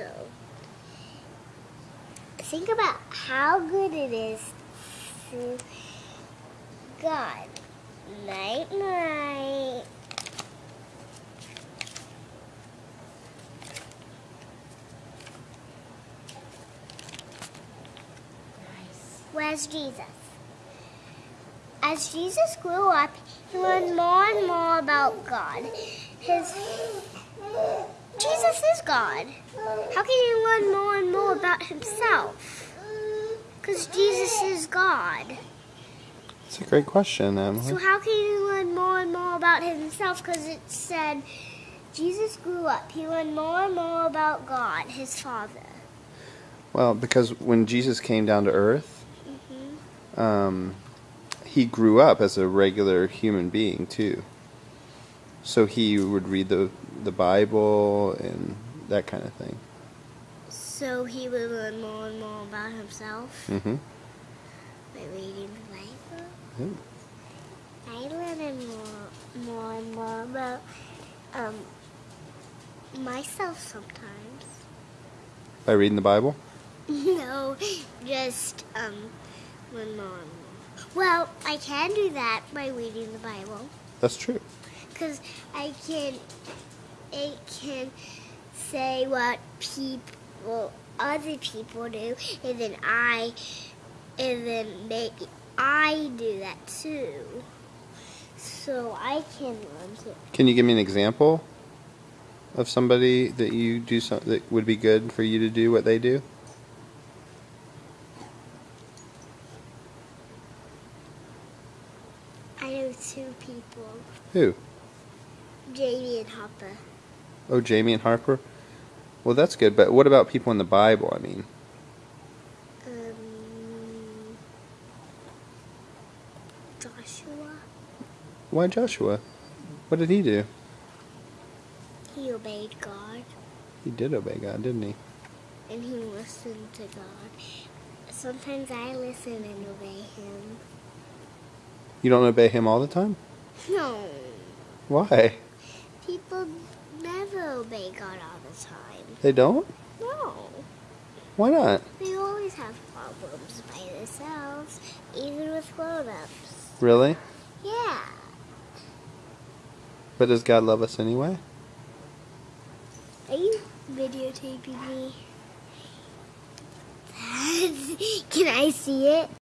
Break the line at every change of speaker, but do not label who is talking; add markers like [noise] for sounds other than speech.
So, think about how good it is to God. Night, night. Where's Jesus? As Jesus grew up, he learned more and more about God. His Jesus is God. How can he learn more and more about himself? Because Jesus is God.
It's a great question, Emily.
So how can he learn more and more about himself? Because it said Jesus grew up. He learned more and more about God, his Father.
Well, because when Jesus came down to earth, um, he grew up as a regular human being too. So he would read the the Bible and that kind of thing.
So he would learn more and more about himself
hmm
by reading the Bible.
Yeah.
I learn more, more and more about um, myself sometimes.
By reading the Bible. [laughs]
no, just um, learn more and more. Well, I can do that by reading the Bible
That's true.
Because I can. It can say what people, other people do, and then I, and then maybe I do that too. So I can learn to.
Can you give me an example of somebody that you do some that would be good for you to do what they do?
I know two people,
Who?
Jamie and Hopper.
Oh, Jamie and Harper. Well, that's good. But what about people in the Bible? I mean,
Um, Joshua.
why Joshua? What did he do?
He obeyed God
He did obey God, didn't he?
and he listened to God. Sometimes I listen and obey him.
You don't obey him all the time.
No,
Why?
Obey God all the time.
They don't.
No,
Why not?
they always have problems by themselves, even with grown-ups.
Really?
Yeah.
But does God love us anyway?
Are you videotaping me? [laughs] Can I see it?